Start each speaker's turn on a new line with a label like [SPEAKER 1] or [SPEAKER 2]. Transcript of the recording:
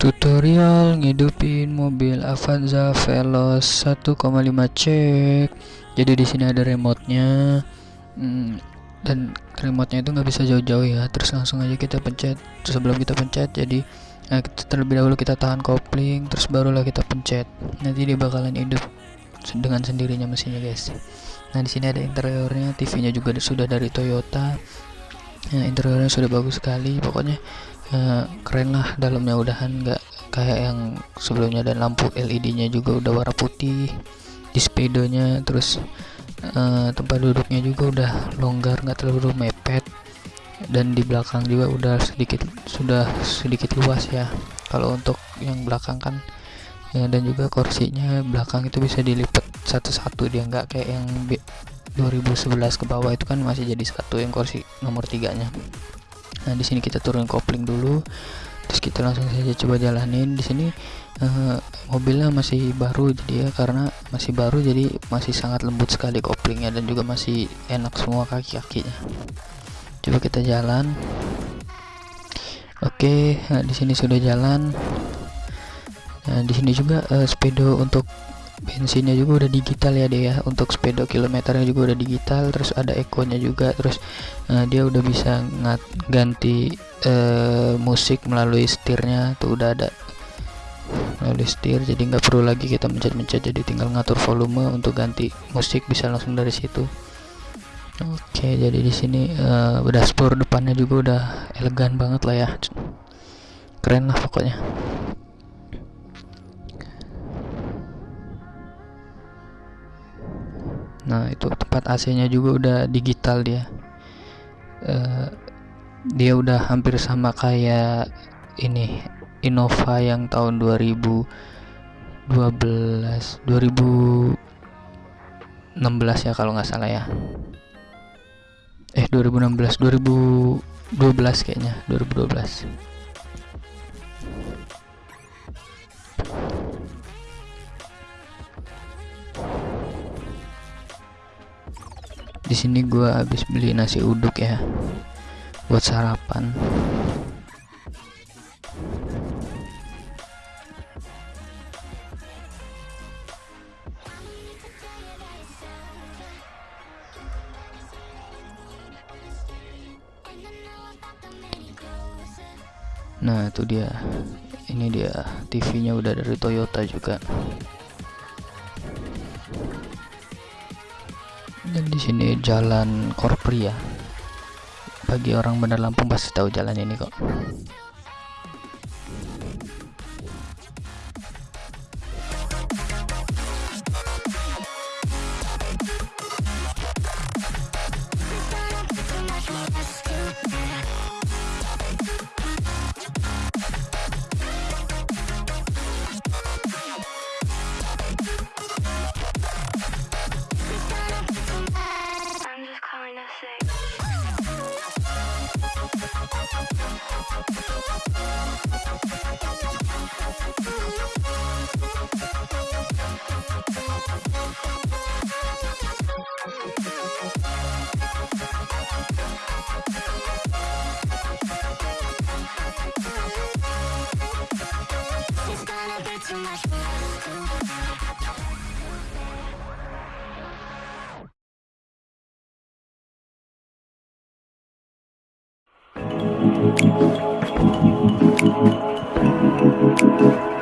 [SPEAKER 1] Tutorial ngidupin mobil Avanza Veloz 1,5 cek. Jadi di sini ada remote-nya. Hmm, dan remote-nya itu nggak bisa jauh-jauh ya. Terus langsung aja kita pencet. Terus sebelum kita pencet, jadi nah, terlebih dahulu kita tahan kopling, terus barulah kita pencet. Nanti dia bakalan hidup dengan sendirinya mesinnya, guys. Nah, di sini ada interiornya, TV-nya juga sudah dari Toyota. Nah, interiornya sudah bagus sekali. Pokoknya uh, keren lah dalamnya udahan nggak kayak yang sebelumnya. Dan lampu LED-nya juga udah warna putih di speedonya terus uh, tempat duduknya juga udah longgar nggak terlalu mepet. Dan di belakang juga udah sedikit sudah sedikit luas ya. Kalau untuk yang belakang kan ya, dan juga kursinya belakang itu bisa dilipat satu-satu. Dia nggak kayak yang 2011 ke bawah itu kan masih jadi satu yang kursi nomor tiganya nah di sini kita turun kopling dulu. Terus kita langsung saja coba jalanin. Di sini uh, mobilnya masih baru jadi ya karena masih baru jadi masih sangat lembut sekali koplingnya dan juga masih enak semua kaki-kakinya. Coba kita jalan. Oke nah, di sini sudah jalan. Nah, di sini juga uh, speedo untuk bensinnya juga udah digital ya dia ya. Untuk sepeda kilometernya juga udah digital terus ada ekonya juga terus uh, dia udah bisa ngat ganti uh, musik melalui setirnya tuh udah ada. Melalui setir jadi nggak perlu lagi kita mencet-mencet jadi tinggal ngatur volume untuk ganti musik bisa langsung dari situ. Oke jadi di sini uh, dashboard depannya juga udah elegan banget lah ya. Keren lah pokoknya nah itu tempat AC nya juga udah digital dia. Uh, dia udah hampir sama kayak ini Innova yang tahun 2012 2016 ya kalau nggak salah ya. Eh 2016 2012 kayaknya 2012 di sini gua habis beli nasi uduk ya. Buat sarapan. Nah itu dia. Ini dia TV nya udah dari Toyota juga di sini jalan Korpri ya bagi orang benar Lampung pasti tahu jalan ini kok Thank